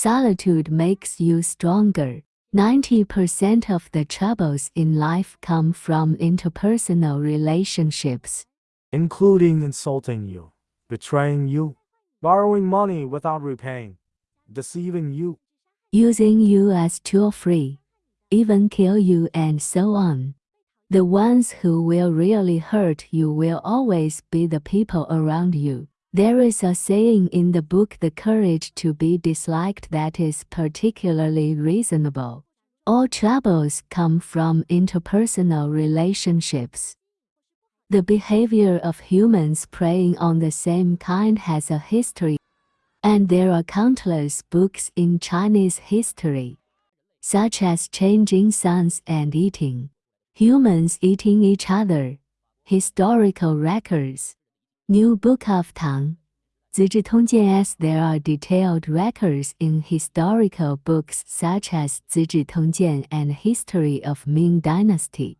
Solitude makes you stronger. 90% of the troubles in life come from interpersonal relationships. including insulting you, betraying you, borrowing money without repaying, deceiving you, using you as tool free, even kill you and so on. The ones who will really hurt you will always be the people around you. There is a saying in the book The Courage to be Disliked that is particularly reasonable. All troubles come from interpersonal relationships. The behavior of humans preying on the same kind has a history, and there are countless books in Chinese history, such as changing suns and eating, humans eating each other, historical records, New Book of Tang, 资治通鉴 as there are detailed records in historical books such as 资治通鉴 and History of Ming Dynasty.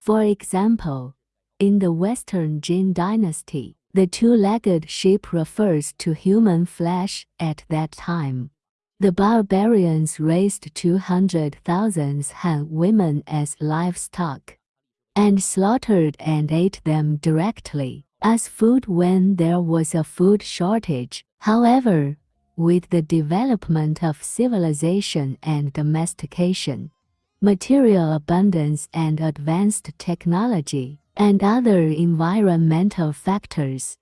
For example, in the Western Jin Dynasty, the two-legged sheep refers to human flesh at that time. The barbarians raised 200,000 Han women as livestock and slaughtered and ate them directly as food when there was a food shortage. However, with the development of civilization and domestication, material abundance and advanced technology, and other environmental factors,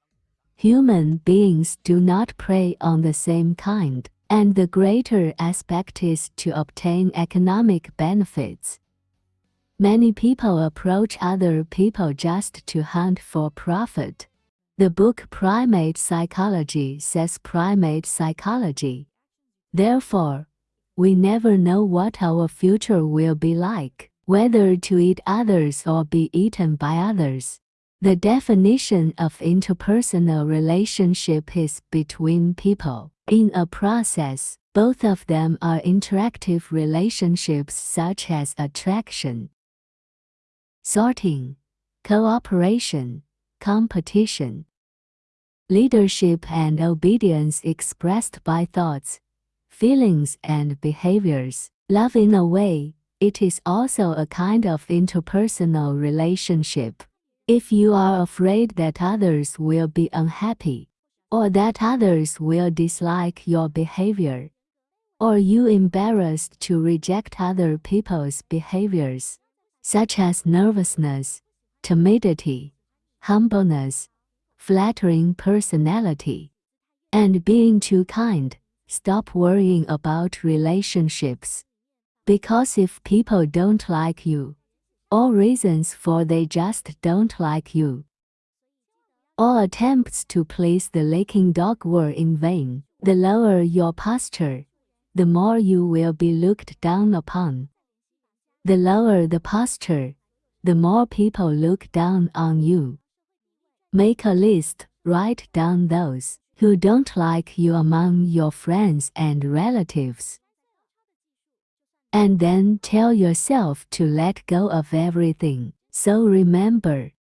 human beings do not prey on the same kind, and the greater aspect is to obtain economic benefits. Many people approach other people just to hunt for profit. The book Primate Psychology says primate psychology. Therefore, we never know what our future will be like, whether to eat others or be eaten by others. The definition of interpersonal relationship is between people. In a process, both of them are interactive relationships such as attraction, sorting, cooperation, competition, leadership and obedience expressed by thoughts, feelings and behaviors. Love in a way, it is also a kind of interpersonal relationship. If you are afraid that others will be unhappy, or that others will dislike your behavior, or you embarrassed to reject other people's behaviors, such as nervousness, timidity, humbleness, flattering personality, and being too kind. Stop worrying about relationships. Because if people don't like you, all reasons for they just don't like you. All attempts to please the licking dog were in vain. The lower your posture, the more you will be looked down upon. The lower the posture, the more people look down on you. Make a list, write down those who don't like you among your friends and relatives. And then tell yourself to let go of everything. So remember,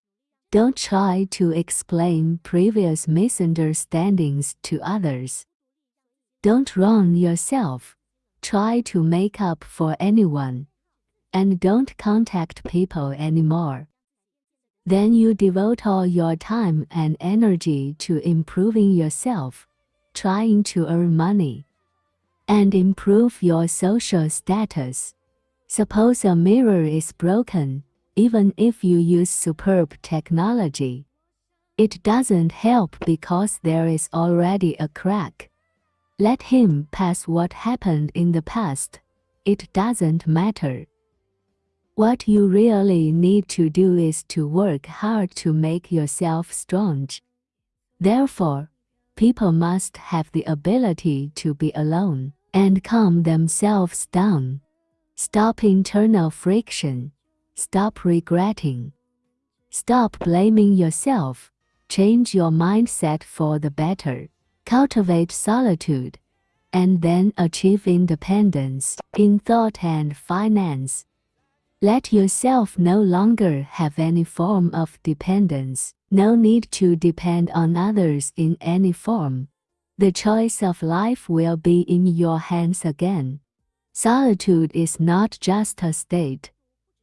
don't try to explain previous misunderstandings to others. Don't wrong yourself. Try to make up for anyone and don't contact people anymore. Then you devote all your time and energy to improving yourself, trying to earn money, and improve your social status. Suppose a mirror is broken, even if you use superb technology. It doesn't help because there is already a crack. Let him pass what happened in the past. It doesn't matter. What you really need to do is to work hard to make yourself strong. Therefore, people must have the ability to be alone and calm themselves down. Stop internal friction. Stop regretting. Stop blaming yourself. Change your mindset for the better. Cultivate solitude. And then achieve independence in thought and finance. Let yourself no longer have any form of dependence. No need to depend on others in any form. the choice of life will be in your hands again. Solitude is not just a state.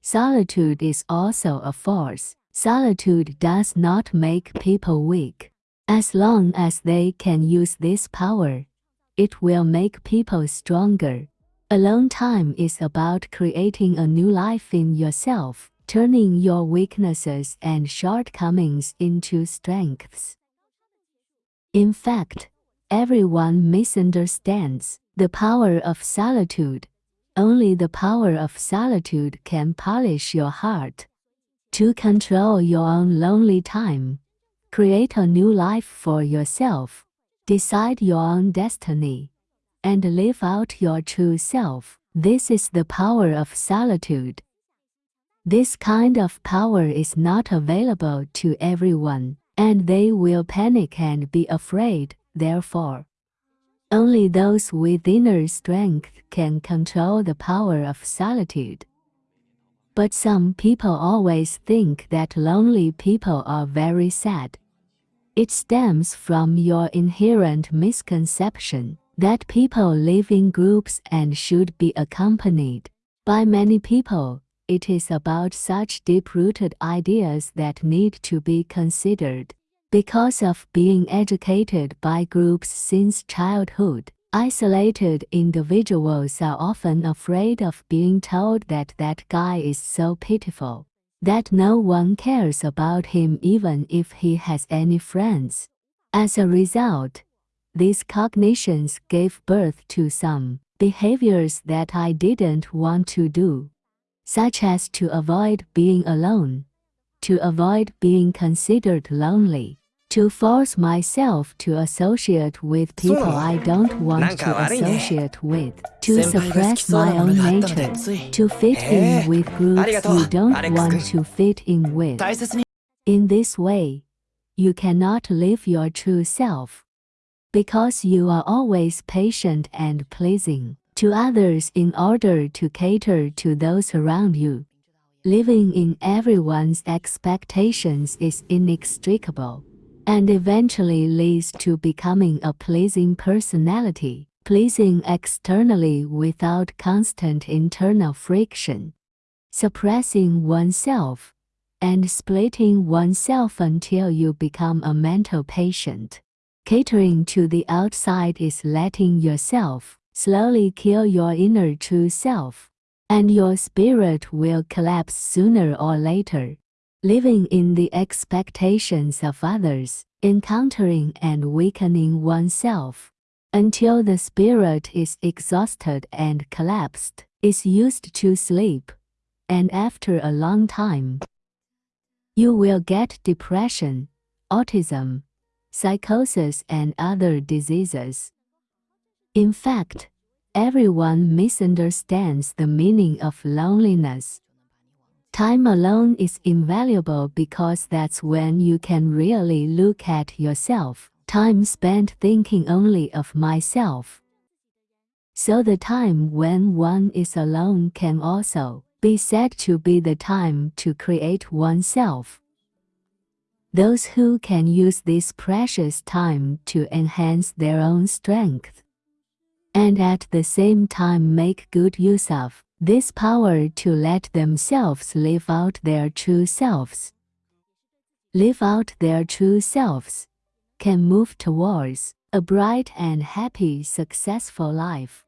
Solitude is also a force. Solitude does not make people weak. As long as they can use this power, it will make people stronger. Alone time is about creating a new life in yourself, turning your weaknesses and shortcomings into strengths. In fact, everyone misunderstands the power of solitude. Only the power of solitude can polish your heart. To control your own lonely time, create a new life for yourself, decide your own destiny, and live out your true self. This is the power of solitude. This kind of power is not available to everyone, and they will panic and be afraid, therefore. Only those with inner strength can control the power of solitude. But some people always think that lonely people are very sad. It stems from your inherent misconception that people live in groups and should be accompanied. By many people, it is about such deep-rooted ideas that need to be considered. Because of being educated by groups since childhood, isolated individuals are often afraid of being told that that guy is so pitiful, that no one cares about him even if he has any friends. As a result, these cognitions gave birth to some behaviors that I didn't want to do, such as to avoid being alone, to avoid being considered lonely, to force myself to associate with people I don't want to associate with, to suppress my own nature, to fit in with groups you don't want to fit in with. In this way, you cannot live your true self. Because you are always patient and pleasing to others in order to cater to those around you. Living in everyone's expectations is inextricable and eventually leads to becoming a pleasing personality, pleasing externally without constant internal friction, suppressing oneself, and splitting oneself until you become a mental patient. Catering to the outside is letting yourself slowly kill your inner true self, and your spirit will collapse sooner or later living in the expectations of others, encountering and weakening oneself, until the spirit is exhausted and collapsed, is used to sleep, and after a long time, you will get depression, autism, psychosis and other diseases. In fact, everyone misunderstands the meaning of loneliness. Time alone is invaluable because that's when you can really look at yourself. Time spent thinking only of myself. So the time when one is alone can also be said to be the time to create oneself. Those who can use this precious time to enhance their own strength and at the same time make good use of this power to let themselves live out their true selves. Live out their true selves can move towards a bright and happy, successful life.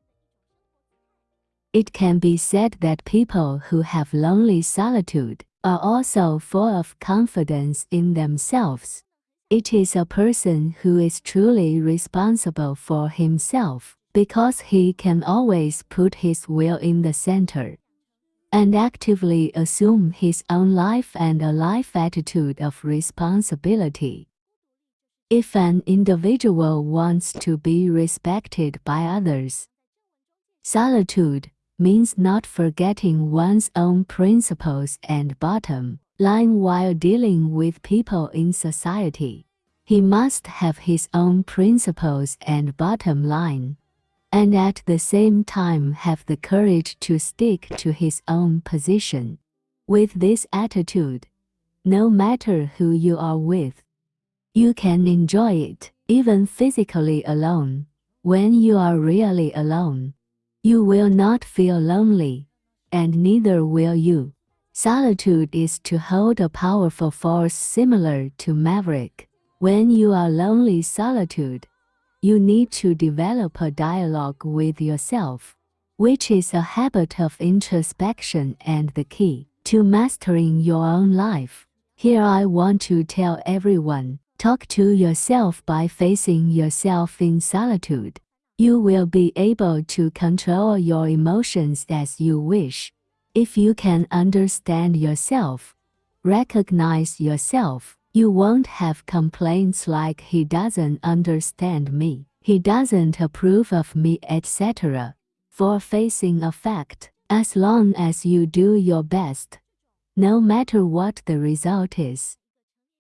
It can be said that people who have lonely solitude are also full of confidence in themselves. It is a person who is truly responsible for himself because he can always put his will in the center and actively assume his own life and a life attitude of responsibility. If an individual wants to be respected by others, solitude means not forgetting one's own principles and bottom line while dealing with people in society. He must have his own principles and bottom line and at the same time have the courage to stick to his own position. With this attitude, no matter who you are with, you can enjoy it. even physically alone. When you are really alone, you will not feel lonely, and neither will you. Solitude is to hold a powerful force similar to maverick. When you are lonely solitude, you need to develop a dialogue with yourself, which is a habit of introspection and the key to mastering your own life. Here I want to tell everyone, talk to yourself by facing yourself in solitude. You will be able to control your emotions as you wish. If you can understand yourself, recognize yourself, you won't have complaints like he doesn't understand me, he doesn't approve of me, etc. For facing a fact, as long as you do your best, no matter what the result is.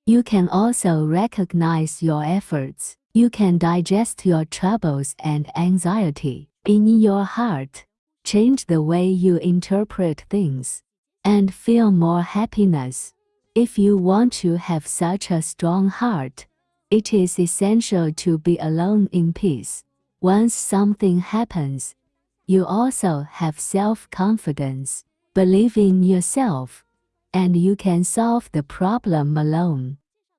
You can also recognize your efforts. You can digest your troubles and anxiety in your heart, change the way you interpret things, and feel more happiness. If you want to have such a strong heart, it is essential to be alone in peace. Once something happens, you also have self-confidence, believe in yourself, and you can solve the problem alone.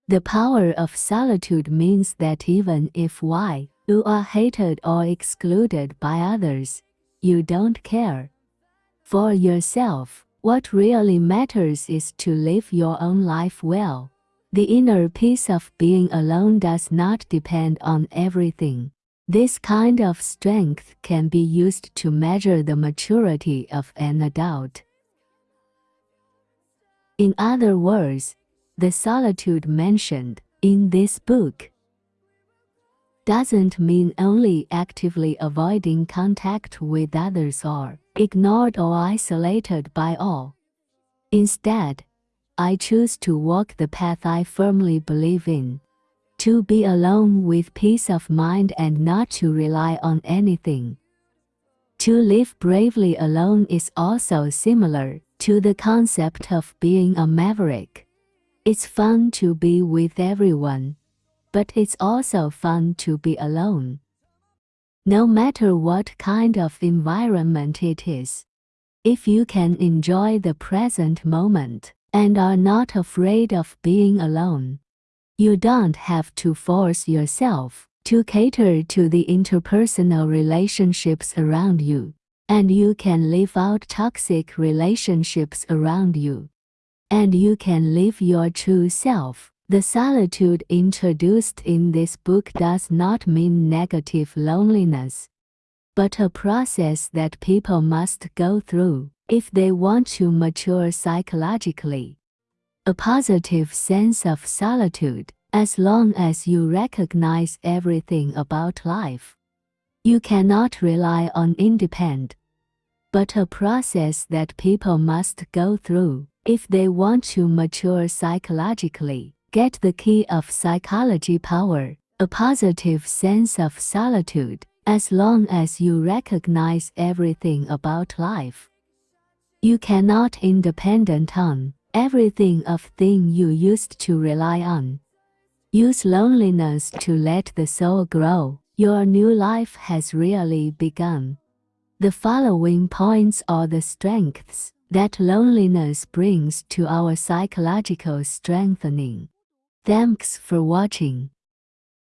The power of solitude means that even if why you are hated or excluded by others, you don't care. For yourself, what really matters is to live your own life well. The inner peace of being alone does not depend on everything. This kind of strength can be used to measure the maturity of an adult. In other words, the solitude mentioned in this book doesn't mean only actively avoiding contact with others or ignored or isolated by all. Instead, I choose to walk the path I firmly believe in, to be alone with peace of mind and not to rely on anything. To live bravely alone is also similar to the concept of being a maverick. It's fun to be with everyone, but it's also fun to be alone no matter what kind of environment it is. If you can enjoy the present moment and are not afraid of being alone, you don't have to force yourself to cater to the interpersonal relationships around you, and you can live out toxic relationships around you. And you can live your true self. The solitude introduced in this book does not mean negative loneliness, but a process that people must go through if they want to mature psychologically. A positive sense of solitude, as long as you recognize everything about life. You cannot rely on independence, but a process that people must go through if they want to mature psychologically. Get the key of psychology power, a positive sense of solitude, as long as you recognize everything about life. You cannot independent on everything of thing you used to rely on. Use loneliness to let the soul grow. Your new life has really begun. The following points are the strengths that loneliness brings to our psychological strengthening. Thanks for watching.